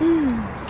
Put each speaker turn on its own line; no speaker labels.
嗯。